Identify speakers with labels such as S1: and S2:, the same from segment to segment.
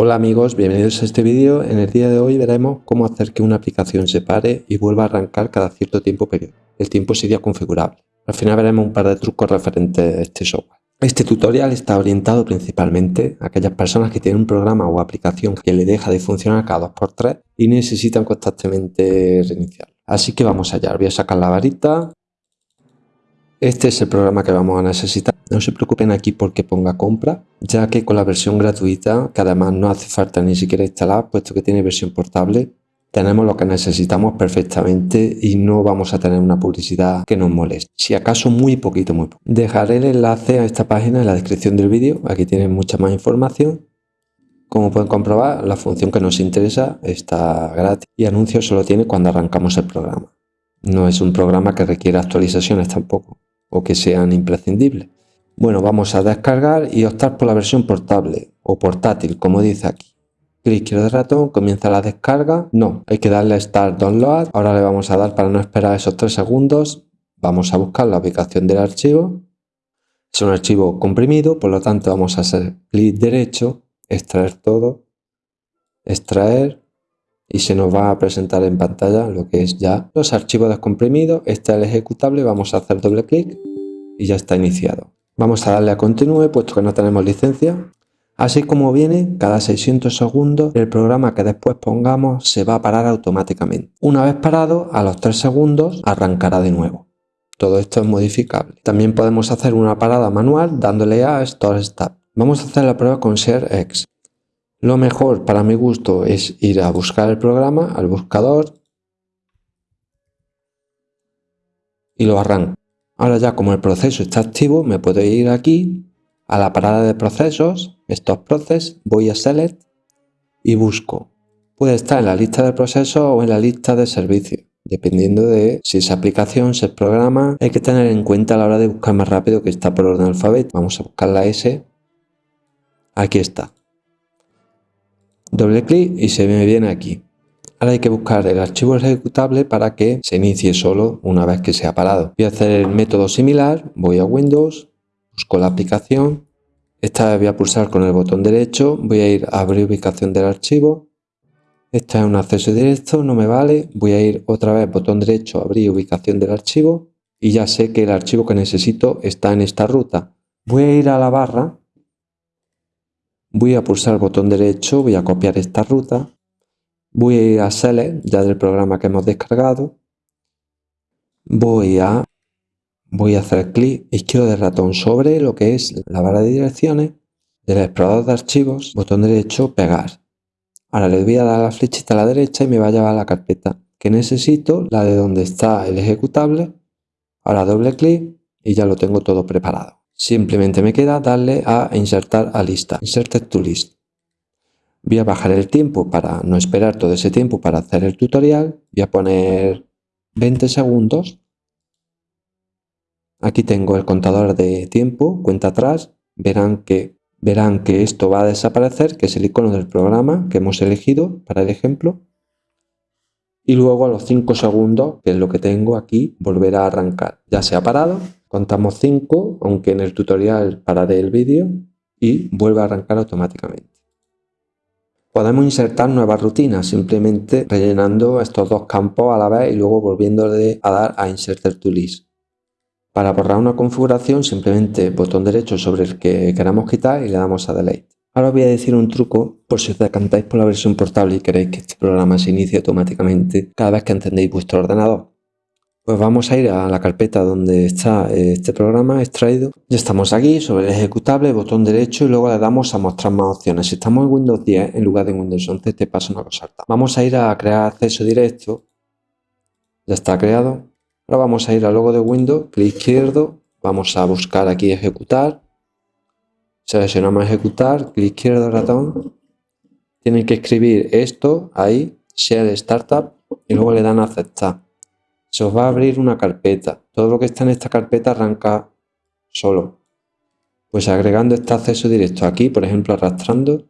S1: Hola amigos, bienvenidos a este vídeo. En el día de hoy veremos cómo hacer que una aplicación se pare y vuelva a arrancar cada cierto tiempo periodo. El tiempo sería configurable. Al final veremos un par de trucos referentes a este software. Este tutorial está orientado principalmente a aquellas personas que tienen un programa o aplicación que le deja de funcionar cada 2x3 y necesitan constantemente reiniciar. Así que vamos allá, voy a sacar la varita. Este es el programa que vamos a necesitar. No se preocupen aquí porque ponga compra, ya que con la versión gratuita, que además no hace falta ni siquiera instalar, puesto que tiene versión portable, tenemos lo que necesitamos perfectamente y no vamos a tener una publicidad que nos moleste. Si acaso muy poquito, muy poco. Dejaré el enlace a esta página en la descripción del vídeo, aquí tienen mucha más información. Como pueden comprobar, la función que nos interesa está gratis y anuncio solo tiene cuando arrancamos el programa. No es un programa que requiera actualizaciones tampoco, o que sean imprescindibles. Bueno, vamos a descargar y optar por la versión portable o portátil, como dice aquí. Clic izquierdo del ratón, comienza la descarga. No, hay que darle Start Download. Ahora le vamos a dar para no esperar esos 3 segundos. Vamos a buscar la ubicación del archivo. Es un archivo comprimido, por lo tanto vamos a hacer clic derecho, extraer todo, extraer y se nos va a presentar en pantalla lo que es ya los archivos descomprimidos. Este es el ejecutable, vamos a hacer doble clic y ya está iniciado. Vamos a darle a continúe puesto que no tenemos licencia. Así como viene, cada 600 segundos el programa que después pongamos se va a parar automáticamente. Una vez parado, a los 3 segundos arrancará de nuevo. Todo esto es modificable. También podemos hacer una parada manual dándole a Store Stop. Vamos a hacer la prueba con ShareX. Lo mejor para mi gusto es ir a buscar el programa, al buscador y lo arranco. Ahora ya como el proceso está activo, me puedo ir aquí a la parada de procesos, estos procesos, voy a Select y busco. Puede estar en la lista de procesos o en la lista de servicios, dependiendo de si esa aplicación, si es programa. Hay que tener en cuenta a la hora de buscar más rápido que está por orden alfabeto. Vamos a buscar la S. Aquí está. Doble clic y se me viene aquí. Ahora hay que buscar el archivo ejecutable para que se inicie solo una vez que se ha parado. Voy a hacer el método similar, voy a Windows, busco la aplicación, esta vez voy a pulsar con el botón derecho, voy a ir a abrir ubicación del archivo, esta es un acceso directo, no me vale, voy a ir otra vez botón derecho, abrir ubicación del archivo y ya sé que el archivo que necesito está en esta ruta. Voy a ir a la barra, voy a pulsar el botón derecho, voy a copiar esta ruta voy a ir a Select, ya del programa que hemos descargado, voy a, voy a hacer clic izquierdo del ratón sobre lo que es la barra de direcciones del explorador de archivos, botón derecho, pegar. Ahora le voy a dar la flechita a la derecha y me va a llevar a la carpeta que necesito, la de donde está el ejecutable. Ahora doble clic y ya lo tengo todo preparado. Simplemente me queda darle a insertar a lista, insert to list. Voy a bajar el tiempo para no esperar todo ese tiempo para hacer el tutorial. Voy a poner 20 segundos. Aquí tengo el contador de tiempo, cuenta atrás. Verán que, verán que esto va a desaparecer, que es el icono del programa que hemos elegido para el ejemplo. Y luego a los 5 segundos, que es lo que tengo aquí, volverá a arrancar. Ya se ha parado, contamos 5, aunque en el tutorial pararé el vídeo y vuelve a arrancar automáticamente. Podemos insertar nuevas rutinas simplemente rellenando estos dos campos a la vez y luego volviéndole a dar a Insert to List. Para borrar una configuración simplemente botón derecho sobre el que queramos quitar y le damos a Delete. Ahora os voy a decir un truco por si os decantáis por la versión portable y queréis que este programa se inicie automáticamente cada vez que encendéis vuestro ordenador. Pues vamos a ir a la carpeta donde está este programa extraído. Ya estamos aquí sobre el ejecutable, botón derecho y luego le damos a mostrar más opciones. Si estamos en Windows 10 en lugar de Windows 11 te pasa una cosa alta. Vamos a ir a crear acceso directo. Ya está creado. Ahora vamos a ir al logo de Windows, clic izquierdo, vamos a buscar aquí ejecutar. Seleccionamos ejecutar, clic izquierdo ratón. Tienen que escribir esto ahí, share startup y luego le dan a aceptar se os va a abrir una carpeta. Todo lo que está en esta carpeta arranca solo. Pues agregando este acceso directo aquí, por ejemplo arrastrando,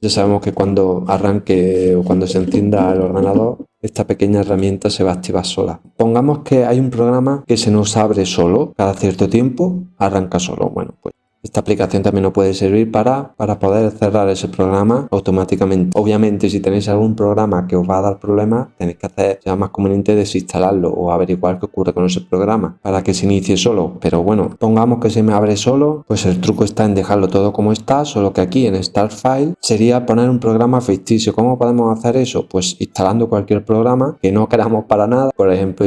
S1: ya sabemos que cuando arranque o cuando se encienda el ordenador, esta pequeña herramienta se va a activar sola. Pongamos que hay un programa que se nos abre solo, cada cierto tiempo arranca solo. Bueno, Esta aplicación también nos puede servir para, para poder cerrar ese programa automáticamente. Obviamente, si tenéis algún programa que os va a dar problemas, tenéis que hacer, sea más conveniente desinstalarlo o averiguar qué ocurre con ese programa para que se inicie solo. Pero bueno, pongamos que se me abre solo, pues el truco está en dejarlo todo como está, solo que aquí en Start File sería poner un programa ficticio. ¿Cómo podemos hacer eso? Pues instalando cualquier programa que no queramos para nada. Por ejemplo,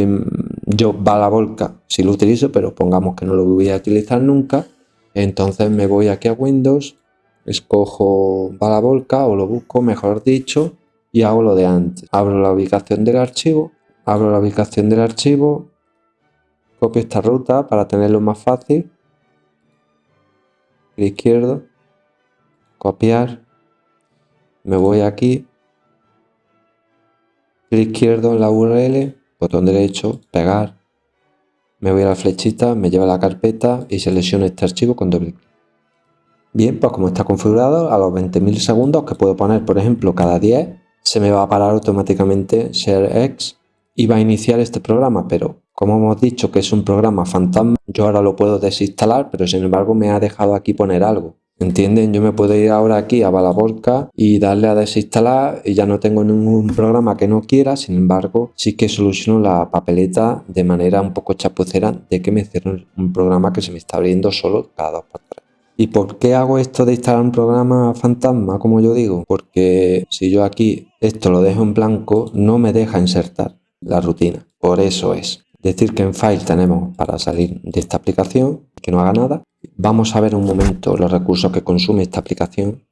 S1: yo Balavolca si lo utilizo, pero pongamos que no lo voy a utilizar nunca entonces me voy aquí a Windows, escojo Balavolca o lo busco, mejor dicho, y hago lo de antes. Abro la ubicación del archivo, abro la ubicación del archivo, copio esta ruta para tenerlo más fácil. Clic izquierdo, copiar, me voy aquí, clic izquierdo en la URL, botón derecho, pegar, me voy a la flechita, me lleva a la carpeta y selecciono este archivo con doble clic. Bien, pues como está configurado, a los 20.000 segundos que puedo poner, por ejemplo, cada 10, se me va a parar automáticamente ShareX y va a iniciar este programa, pero como hemos dicho que es un programa fantasma, yo ahora lo puedo desinstalar, pero sin embargo me ha dejado aquí poner algo. ¿Entienden? Yo me puedo ir ahora aquí a Balabolca y darle a desinstalar y ya no tengo ningún programa que no quiera, sin embargo sí que soluciono la papeleta de manera un poco chapucera de que me cierre un programa que se me está abriendo solo cada dos por tres. ¿Y por qué hago esto de instalar un programa fantasma, como yo digo? Porque si yo aquí esto lo dejo en blanco, no me deja insertar la rutina. Por eso es. Decir que en File tenemos para salir de esta aplicación, que no haga nada, Vamos a ver un momento los recursos que consume esta aplicación,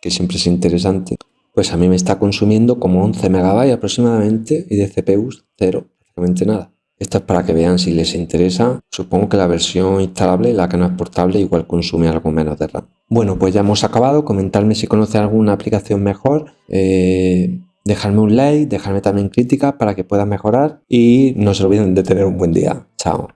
S1: que siempre es interesante. Pues a mí me está consumiendo como 11 MB aproximadamente y de CPU cero, prácticamente nada. Esto es para que vean si les interesa. Supongo que la versión instalable, la que no es portable, igual consume algo menos de RAM. Bueno, pues ya hemos acabado. Comentarme si conoce alguna aplicación mejor. Eh, dejarme un like, dejarme también críticas para que pueda mejorar. Y no se olviden de tener un buen día. Chao.